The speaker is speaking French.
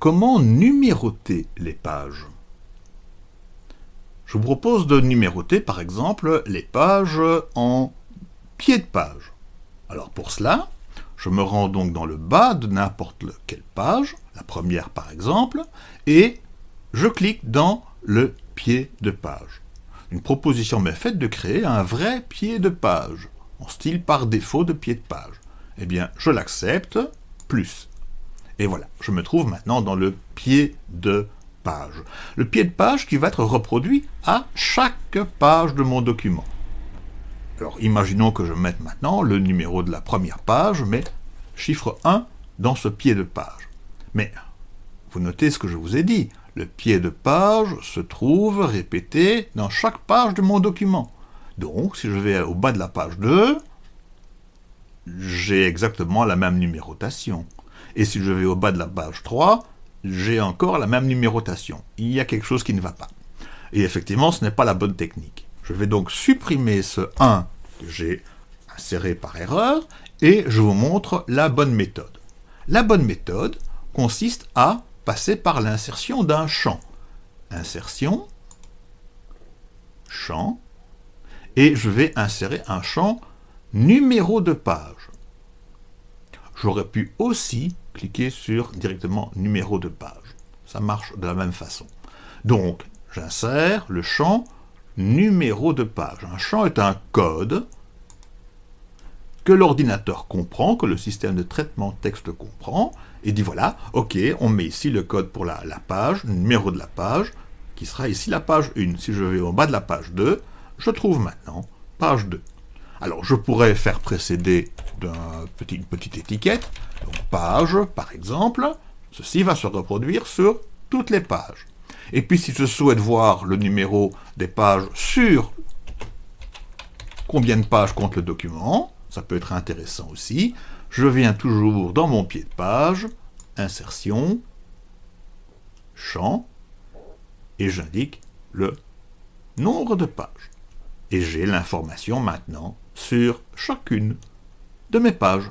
comment numéroter les pages? Je vous propose de numéroter par exemple les pages en pied de page. Alors pour cela, je me rends donc dans le bas de n'importe quelle page, la première par exemple, et je clique dans le pied de page. Une proposition m'est faite de créer un vrai pied de page, en style par défaut de pied de page. Eh bien, je l'accepte, plus. Et voilà, je me trouve maintenant dans le pied de page. Le pied de page qui va être reproduit à chaque page de mon document. Alors, imaginons que je mette maintenant le numéro de la première page, mais chiffre 1 dans ce pied de page. Mais, vous notez ce que je vous ai dit, le pied de page se trouve répété dans chaque page de mon document. Donc, si je vais au bas de la page 2, j'ai exactement la même numérotation. Et si je vais au bas de la page 3, j'ai encore la même numérotation. Il y a quelque chose qui ne va pas. Et effectivement, ce n'est pas la bonne technique. Je vais donc supprimer ce 1 que j'ai inséré par erreur, et je vous montre la bonne méthode. La bonne méthode consiste à passer par l'insertion d'un champ. Insertion, champ, et je vais insérer un champ numéro de page. J'aurais pu aussi cliquer sur directement numéro de page. Ça marche de la même façon. Donc, j'insère le champ numéro de page. Un champ est un code que l'ordinateur comprend, que le système de traitement texte comprend, et dit voilà, ok, on met ici le code pour la, page, numéro de la page, qui sera ici la page 1. Si je vais au bas de la page 2, je trouve maintenant page 2. Alors, je pourrais faire précéder d'une petit, petite étiquette, donc page, par exemple, ceci va se reproduire sur toutes les pages. Et puis, si je souhaite voir le numéro des pages sur combien de pages compte le document, ça peut être intéressant aussi, je viens toujours dans mon pied de page, insertion, champ, et j'indique le nombre de pages. Et j'ai l'information maintenant sur chacune de mes pages.